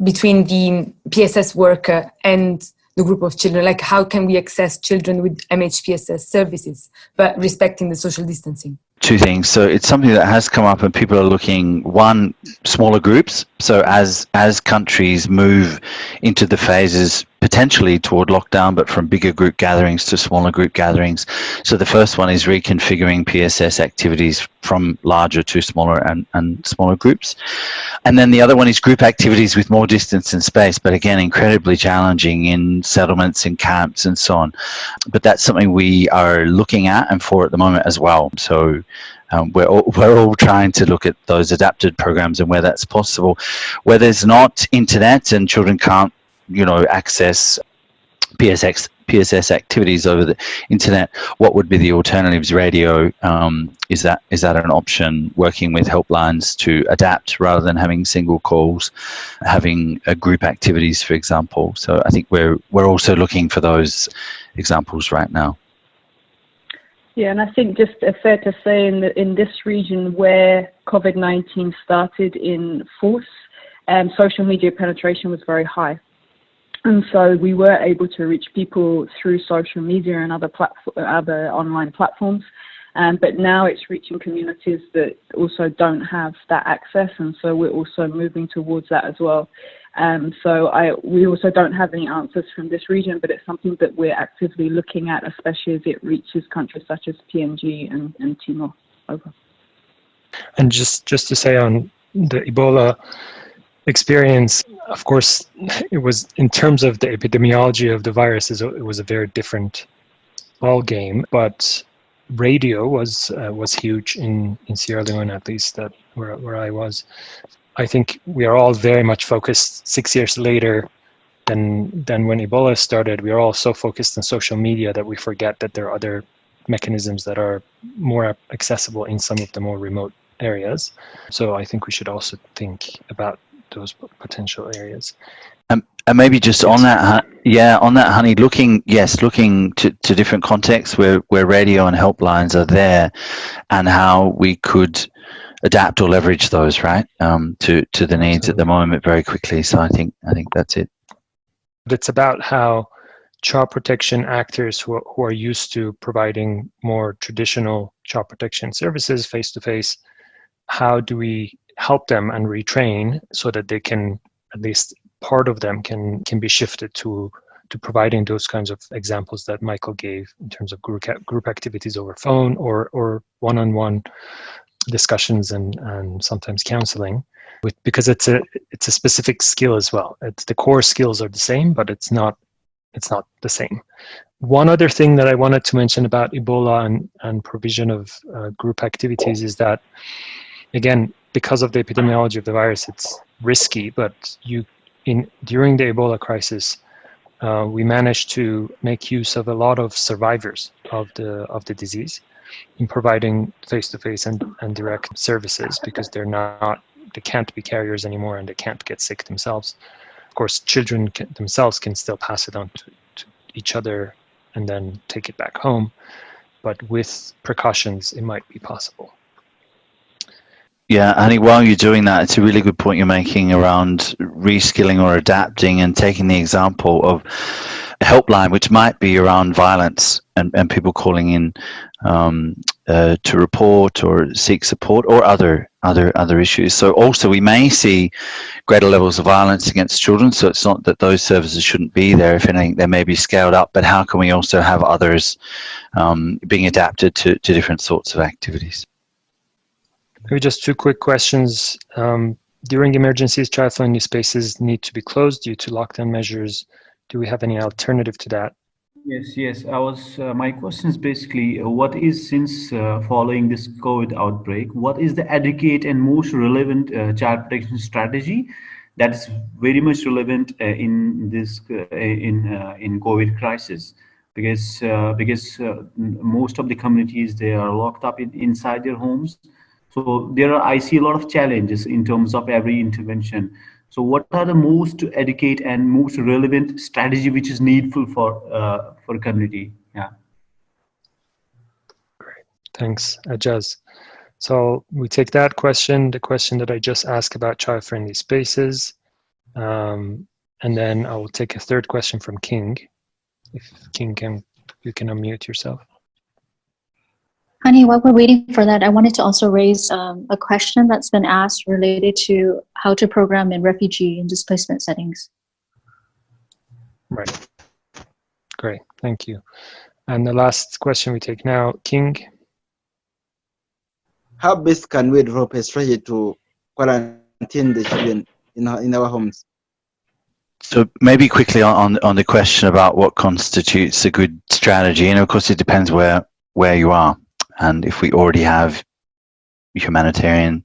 between the PSS worker and the group of children? Like how can we access children with MHPSS services, but respecting the social distancing? Two things. So it's something that has come up and people are looking, one, smaller groups. So as, as countries move into the phases potentially toward lockdown, but from bigger group gatherings to smaller group gatherings. So the first one is reconfiguring PSS activities from larger to smaller and, and smaller groups. And then the other one is group activities with more distance and space, but again, incredibly challenging in settlements, and camps and so on. But that's something we are looking at and for at the moment as well. So um, we're, all, <laughs> we're all trying to look at those adapted programs and where that's possible. Where there's not internet and children can't you know, access PSX, PSS activities over the internet, what would be the alternatives? Radio, um, is that is that an option? Working with helplines to adapt rather than having single calls, having a group activities, for example. So I think we're we're also looking for those examples right now. Yeah, and I think just fair to say in the, in this region where COVID-19 started in force, um, social media penetration was very high. And so we were able to reach people through social media and other other online platforms. Um, but now it's reaching communities that also don't have that access, and so we're also moving towards that as well. Um, so I, we also don't have any answers from this region, but it's something that we're actively looking at, especially as it reaches countries such as PNG and, and Timor. Over. And just just to say on the Ebola experience, of course, it was in terms of the epidemiology of the virus, it was a very different ball game. But radio was uh, was huge in in Sierra Leone, at least that where where I was. I think we are all very much focused six years later than than when Ebola started. We are all so focused on social media that we forget that there are other mechanisms that are more accessible in some of the more remote areas. So I think we should also think about those potential areas. Um, and maybe just on that, yeah, on that, Hani, looking, yes, looking to, to different contexts where, where radio and helplines are there and how we could adapt or leverage those, right, um, to, to the needs Absolutely. at the moment very quickly. So I think, I think that's it. But it's about how child protection actors who are, who are used to providing more traditional child protection services face to face, how do we help them and retrain so that they can at least part of them can can be shifted to to providing those kinds of examples that Michael gave in terms of group group activities over phone or or one-on-one discussions and and sometimes counseling with because it's a it's a specific skill as well. It's the core skills are the same but it's not it's not the same. One other thing that i wanted to mention about ebola and and provision of uh, group activities is that again because of the epidemiology of the virus, it's risky. But you, in during the Ebola crisis, uh, we managed to make use of a lot of survivors of the of the disease in providing face-to-face and, and direct services because they're not they can't be carriers anymore and they can't get sick themselves. Of course, children can, themselves can still pass it on to, to each other and then take it back home, but with precautions, it might be possible. Yeah, Annie, while you're doing that, it's a really good point you're making around reskilling or adapting and taking the example of a helpline, which might be around violence and, and people calling in um, uh, to report or seek support or other other other issues. So also we may see greater levels of violence against children. So it's not that those services shouldn't be there. If anything, they may be scaled up. But how can we also have others um, being adapted to, to different sorts of activities? Maybe just two quick questions. Um, during emergencies, child-friendly spaces need to be closed due to lockdown measures. Do we have any alternative to that? Yes, yes. I was. Uh, my question is basically, uh, what is since uh, following this COVID outbreak, what is the adequate and most relevant uh, child protection strategy that is very much relevant uh, in this in in COVID crisis? Because because most of the communities they are locked up in, inside their homes, so there are I see a lot of challenges in terms of every intervention. So what are the most to educate and most relevant strategy which is needful for uh, for community? Yeah. Great, thanks, Ajaz. So we take that question, the question that I just asked about child-friendly spaces, um, and then I will take a third question from King. If King can, you can unmute yourself. Hani, while we're waiting for that, I wanted to also raise um, a question that's been asked related to how to program in refugee and displacement settings. Right. Great, thank you. And the last question we take now, King. How best can we develop a strategy to quarantine the children in our, in our homes? So maybe quickly on, on the question about what constitutes a good strategy, and of course it depends where where you are and if we already have humanitarian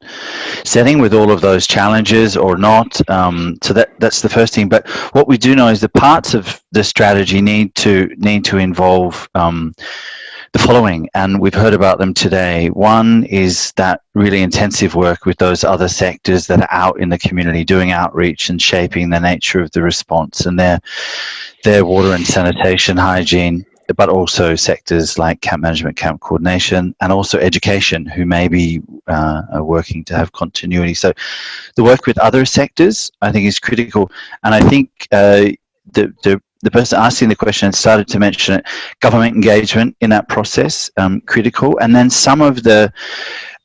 setting with all of those challenges or not um, so that that's the first thing. But what we do know is the parts of the strategy need to need to involve um, the following and we've heard about them today. One is that really intensive work with those other sectors that are out in the community doing outreach and shaping the nature of the response and their their water and sanitation hygiene but also sectors like camp management, camp coordination, and also education, who may be uh, working to have continuity. So the work with other sectors, I think, is critical. And I think uh, the, the the person asking the question started to mention it, government engagement in that process, um, critical. And then some of the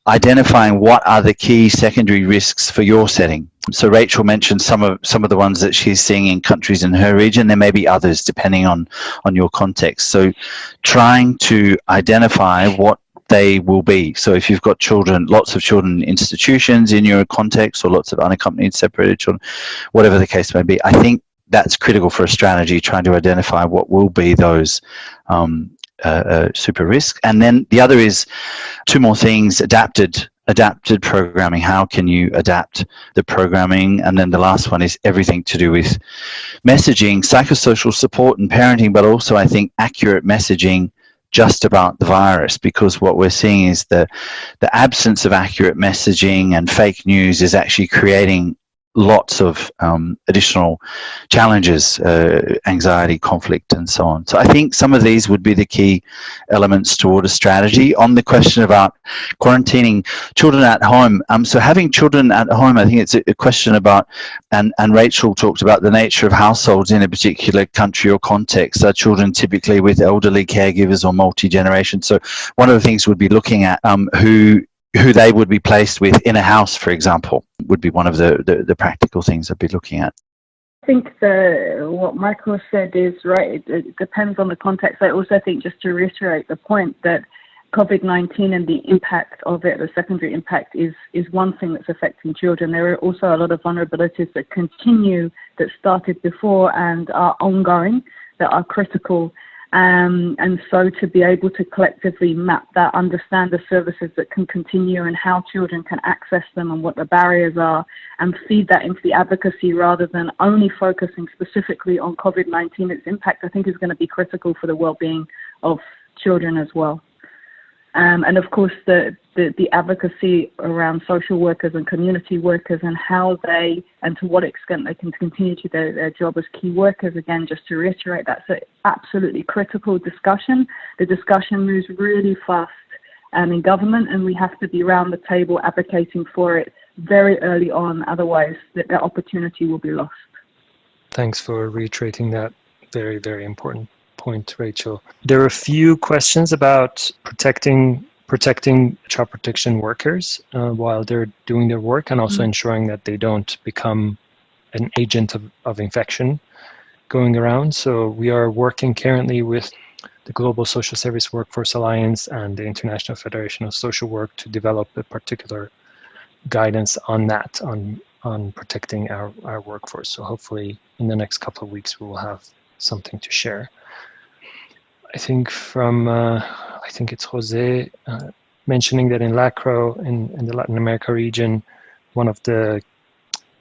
identifying what are the key secondary risks for your setting. So Rachel mentioned some of some of the ones that she's seeing in countries in her region. There may be others depending on on your context. So trying to identify what they will be. So if you've got children, lots of children in institutions in your context or lots of unaccompanied separated children, whatever the case may be, I think that's critical for a strategy, trying to identify what will be those um, uh, super risk. And then the other is two more things, adapted adapted programming. How can you adapt the programming? And then the last one is everything to do with messaging, psychosocial support and parenting, but also I think accurate messaging just about the virus because what we're seeing is the the absence of accurate messaging and fake news is actually creating lots of um, additional challenges, uh, anxiety, conflict, and so on. So I think some of these would be the key elements toward a strategy. On the question about quarantining children at home, um, so having children at home, I think it's a, question about, and, and Rachel talked about the nature of households in a particular country or context. Are children typically with elderly caregivers or multi-generation? So one of the things we'd be looking at um, who who they would be placed with in a house, for example, would be one of the, the, the practical things I'd be looking at. I think the, what Michael said is right. It, it, depends on the context. I also think, just to reiterate the point, that COVID 19 and the impact of it, the secondary impact, is, is one thing that's affecting children. There are also a lot of vulnerabilities that continue that started before and are ongoing that are critical um, and so to be able to collectively map that, understand the services that can continue and how children can access them and what the barriers are, and feed that into the advocacy rather than only focusing specifically on COVID 19, its impact, I think, is going to be critical for the well being of children as well. Um, and of course, the, the, the, advocacy around social workers and community workers and how they and to what extent they can continue to do their, their job as key workers. Again, just to reiterate, that's an absolutely critical discussion. The discussion moves really fast um, in government, and we have to be around the table advocating for it very early on. Otherwise, that, that opportunity will be lost. Thanks for reiterating that, very, very important point, Rachel. There are a few questions about protecting protecting child protection workers uh, while they're doing their work and also Mhm. ensuring that they don't become an agent of, of infection going around. So we are working currently with the Global Social Service Workforce Alliance and the International Federation of Social Work to develop a particular guidance on that, on on protecting our, our workforce. So hopefully in the next couple of weeks we will have something to share. I think from, uh, I think it's Jose uh, mentioning that in LACRO, in, in the Latin America region, one of the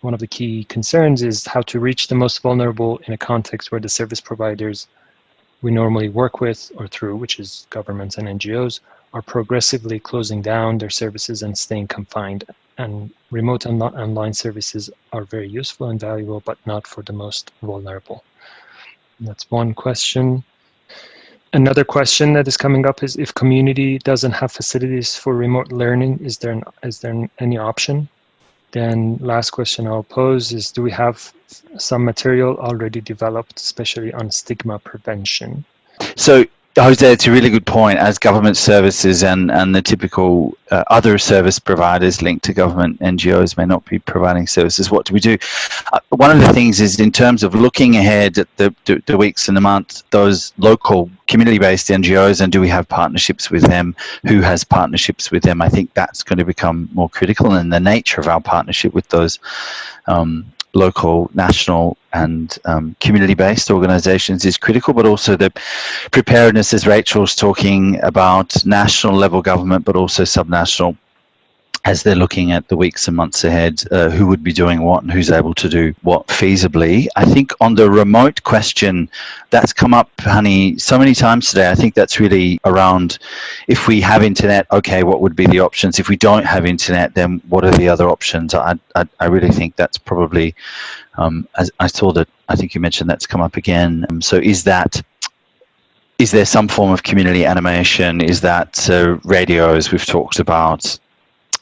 one of the key concerns is how to reach the most vulnerable in a context where the service providers we normally work with or through, which is governments and NGOs, are progressively closing down their services and staying confined. And remote and online services are very useful and valuable, but not for the most vulnerable. That's one question. Another question that is coming up is if community doesn't have facilities for remote learning, is there, an, is there any option? Then last question I'll pose is, do we have some material already developed, especially on stigma prevention? So, Jose, it's a really good point. As government services and, and the typical uh, other service providers linked to government NGOs may not be providing services, what do we do? Uh, one of the things is in terms of looking ahead at the, the, the weeks and the months, those local community-based NGOs, and do we have partnerships with them? Who has partnerships with them? I think that's going to become more critical, and the nature of our partnership with those um, local, national, and um, community-based organizations is critical, but also the preparedness, as Rachel's talking about, national level government, but also subnational, as they're looking at the weeks and months ahead, uh, who would be doing what and who's able to do what feasibly. I think on the remote question, that's come up, Hani, so many times today. I think that's really around if we have internet, okay, what would be the options? If we don't have internet, then what are the other options? I, I, I really think that's probably, um, as I saw that, I think you mentioned that's come up again. Um, so is that is there some form of community animation? Is that uh, radios we've talked about?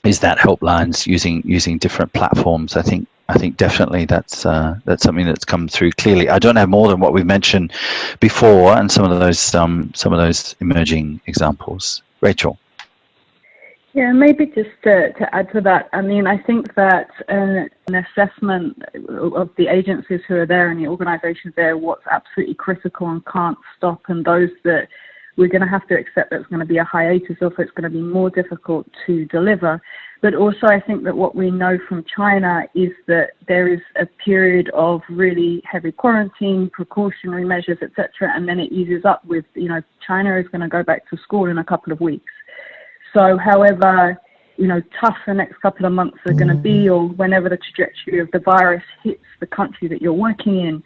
Is that helplines using using different platforms? I think I think definitely that's uh, that's something that's come through clearly. I don't have more than what we've mentioned before, and some of those um, some of those emerging examples. Rachel. Yeah, maybe just to, to add to that, I mean, I think that uh, an assessment of the agencies who are there and the organisations there, what's absolutely critical and can't stop, and those that we're going to have to accept that it's going to be a hiatus or it's going to be more difficult to deliver. But also, I think that what we know from China is that there is a period of really heavy quarantine, precautionary measures, etc., and then it eases up with, you know, China is going to go back to school in a couple of weeks. So, however, you know, tough the next couple of months are going to be, mm. or whenever the trajectory of the virus hits the country that you're working in,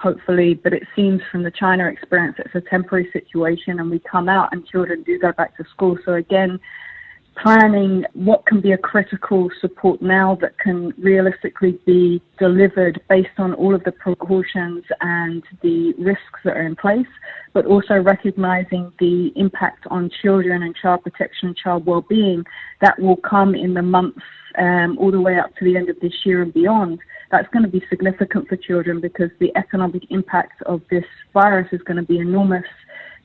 hopefully, but it seems from the China experience it's a temporary situation and we come out and children do go back to school. So again, planning what can be a critical support now that can realistically be delivered based on all of the precautions and the risks that are in place, but also recognizing the impact on children and child protection and child well-being that will come in the months um, all the way up to the end of this year and beyond. That's going to be significant for children because the economic impact of this virus is going to be enormous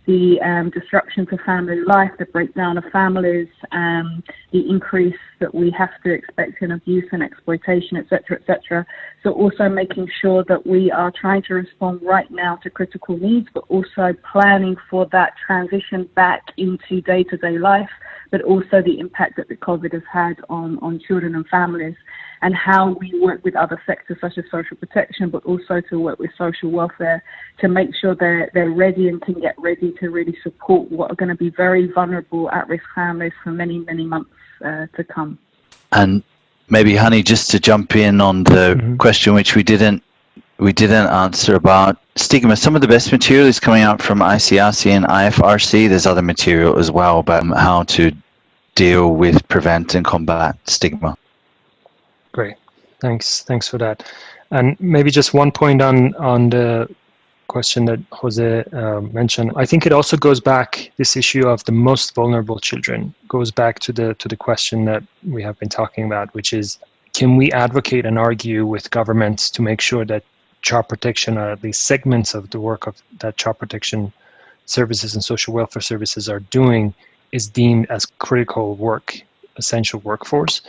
the um, disruption to family life, the breakdown of families, um, the increase that we have to expect in abuse and exploitation, etc., etc. So also making sure that we are trying to respond right now to critical needs, but also planning for that transition back into day-to-day life, but also the impact that the COVID has had on, on children and families and how we work with other sectors such as social protection, but also to work with social welfare to make sure they're, they're ready and can get ready to really support what are going to be very vulnerable at-risk families for many, many months uh, to come. And maybe, Hani, just to jump in on the Mhm. question which we didn't we didn't answer about stigma. Some of the best material is coming out from ICRC and IFRC. There's other material as well about how to deal with, prevent, and combat stigma. Great. Thanks. Thanks for that. And maybe just one point on on the question that Jose uh, mentioned. I think it also goes back this issue of the most vulnerable children goes back to the to the question that we have been talking about, which is can we advocate and argue with governments to make sure that child protection, or at least segments of the work of that child protection services and social welfare services are doing, is deemed as critical work, essential workforce.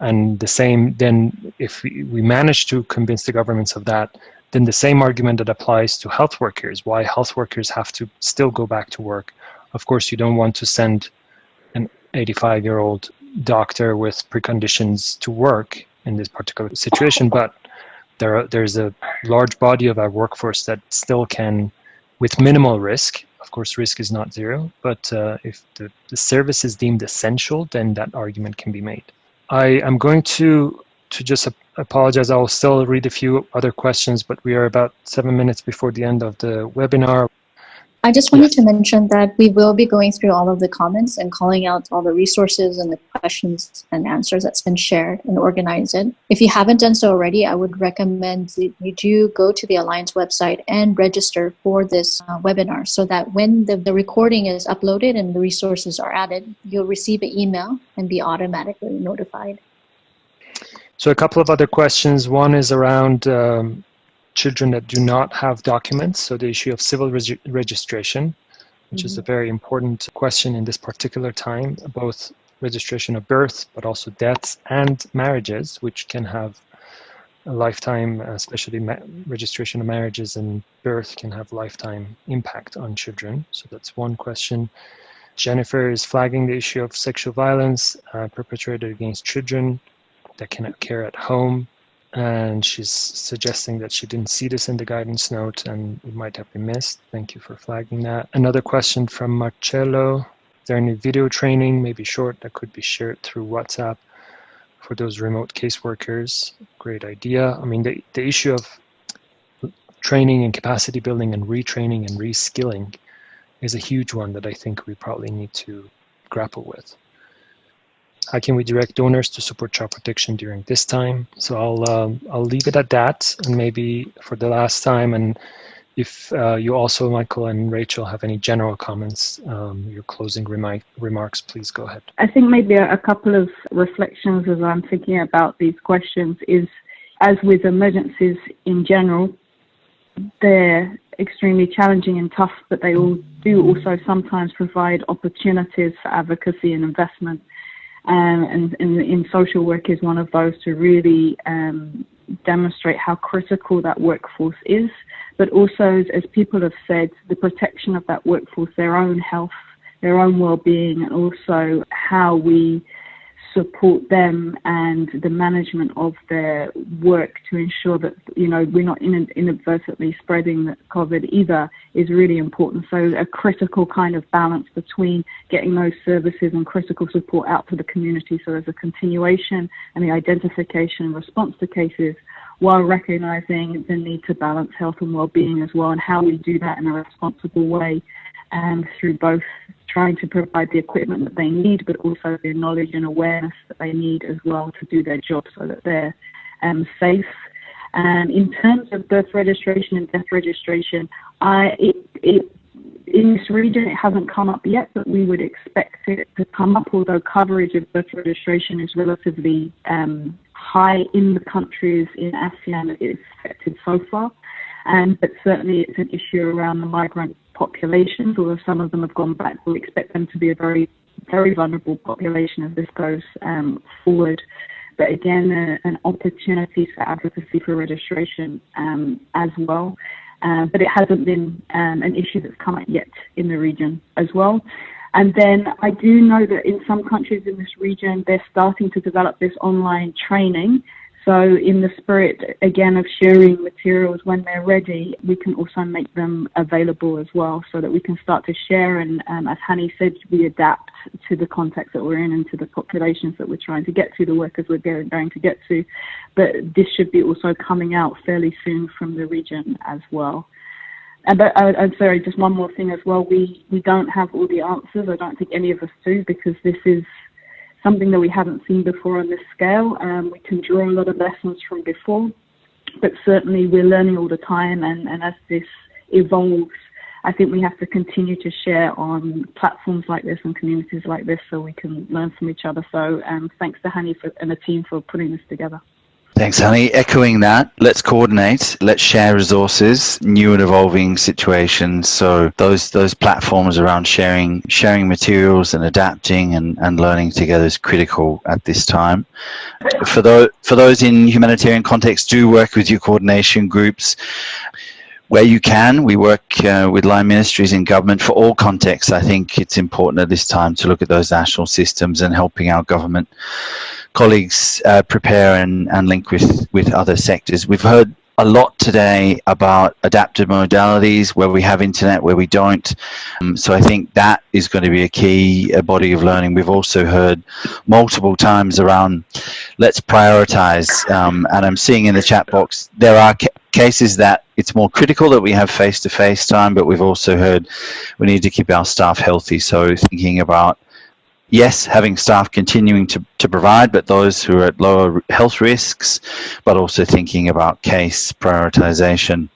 And the same, then, if we, manage to convince the governments of that, then the same argument that applies to health workers, why health workers have to still go back to work. Of course, you don't want to send an 85 year old doctor with preconditions to work in this particular situation, but there are, there's a large body of our workforce that still can, with minimal risk, of course, risk is not zero, but uh, if the, the service is deemed essential, then that argument can be made. I am going to to just apologize. I'll still read a few other questions, but we are about seven minutes before the end of the webinar. I just wanted to mention that we will be going through all of the comments and calling out all the resources and the questions and answers that's been shared and organized. If you haven't done so already, I would recommend that you do go to the Alliance website and register for this uh, webinar so that when the, the recording is uploaded and the resources are added, you'll receive an email and be automatically notified. So a couple of other questions. One is around um, children that do not have documents, so the issue of civil reg registration, which mm -hmm. is a mm-hmm. very important question in this particular time, both registration of birth, but also deaths and marriages, which can have a lifetime, especially registration of marriages and birth can have lifetime impact on children. So that's one question. Jennifer is flagging the issue of sexual violence uh, perpetrated against children that cannot care at home and she's suggesting that she didn't see this in the guidance note and it might have been missed. Thank you for flagging that. Another question from Marcello. Is there any video training, maybe short, that could be shared through WhatsApp for those remote caseworkers? Great idea. I mean, the, the issue of training and capacity building and retraining and reskilling is a huge one that I think we probably need to grapple with how can we direct donors to support child protection during this time? So I'll um, I'll leave it at that, and maybe for the last time, and if uh, you also, Michael and Rachel, have any general comments, um, your closing remarks, please go ahead. I think maybe a, a couple of reflections as I'm thinking about these questions is, as with emergencies in general, they're extremely challenging and tough, but they all do also sometimes provide opportunities for advocacy and investment um, and, in social work is one of those to really um, demonstrate how critical that workforce is, but also, as people have said, the protection of that workforce, their own health, their own well-being, and also how we support them and the management of their work to ensure that you know we're not inadvertently spreading COVID either is really important. So a critical kind of balance between getting those services and critical support out to the community. So there's a continuation and the identification and response to cases while recognizing the need to balance health and well-being as well and how we do that in a responsible way and through both trying to provide the equipment that they need, but also the knowledge and awareness that they need as well to do their job so that they're um, safe. And in terms of birth registration and death registration, I, it, it, in this region it hasn't come up yet, but we would expect it to come up, although coverage of birth registration is relatively um, high in the countries in ASEAN that it's affected so far. Um, but certainly it's an issue around the migrant populations, although some of them have gone back. We expect them to be a very, very vulnerable population as this goes um, forward. But again, an opportunity for advocacy for registration um, as well. Uh, but it hasn't been um, an issue that's come up yet in the region as well. And then I do know that in some countries in this region, they're starting to develop this online training so, in the spirit again of sharing materials when they're ready, we can also make them available as well so that we can start to share. And um, as Hani said, we adapt to the context that we're in and to the populations that we're trying to get to, the workers we're going to get to. But this should be also coming out fairly soon from the region as well. And but uh, I'm sorry, just one more thing as well. We we don't have all the answers. I don't think any of us do because this is something that we haven't seen before on this scale. Um, we can draw a lot of lessons from before, but certainly we're learning all the time. And, and as this evolves, I think we have to continue to share on platforms like this and communities like this so we can learn from each other. So um, thanks to Hani for, and the team for putting this together. Thanks, Hani. Echoing that, let's coordinate, let's share resources, new and evolving situations. So those those platforms around sharing sharing materials and adapting and, and learning together is critical at this time. For those for those in humanitarian context, do work with your coordination groups where you can, we work uh, with line ministries in government for all contexts. I think it's important at this time to look at those national systems and helping our government colleagues uh, prepare and, and link with, with other sectors. We've heard a lot today about adaptive modalities, where we have internet, where we don't. Um, so I think that is going to be a key a body of learning. We've also heard multiple times around let's prioritize. Um, and I'm seeing in the chat box there are ca cases that it's more critical that we have face-to-face -face time, but we've also heard we need to keep our staff healthy. So thinking about yes, having staff continuing to, to provide, but those who are at lower health risks, but also thinking about case prioritization.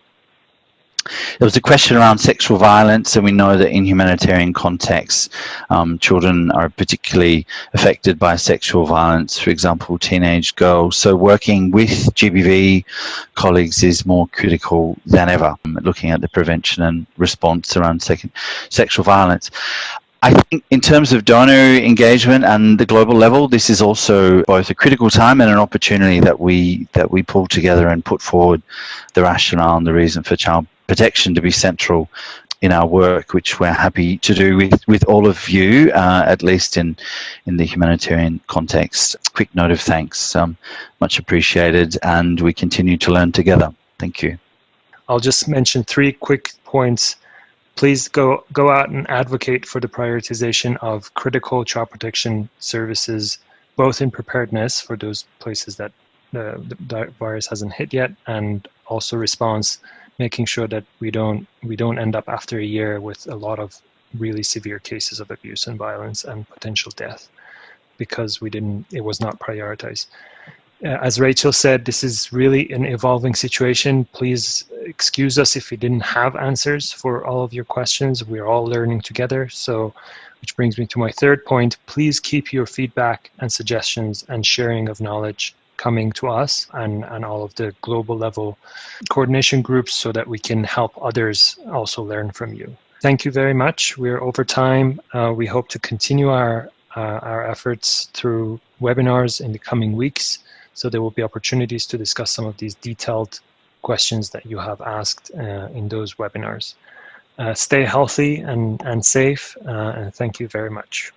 There was a question around sexual violence, and we know that in humanitarian contexts, um, children are particularly affected by sexual violence, for example, teenage girls. So working with GBV colleagues is more critical than ever, looking at the prevention and response around sexual violence. I think in terms of donor engagement and the global level, this is also both a critical time and an opportunity that we that we pull together and put forward the rationale and the reason for child protection to be central in our work, which we're happy to do with, with all of you, uh, at least in, in the humanitarian context. Quick note of thanks, um, much appreciated, and we continue to learn together. Thank you. I'll just mention three quick points please go, go out and advocate for the prioritization of critical child protection services, both in preparedness for those places that the, the virus hasn't hit yet, and also response, making sure that we don't we don't end up after a year with a lot of really severe cases of abuse and violence and potential death because we didn't it was not prioritized as Rachel said, this is really an evolving situation. Please excuse us if we didn't have answers for all of your questions. We're all learning together. So, which brings me to my third point. Please keep your feedback and suggestions and sharing of knowledge coming to us and, and all of the global level coordination groups so that we can help others also learn from you. Thank you very much. We're over time. Uh, we hope to continue our, uh, our efforts through webinars in the coming weeks. So there will be opportunities to discuss some of these detailed questions that you have asked uh, in those webinars. Uh, stay healthy and, and safe, uh, and thank you very much.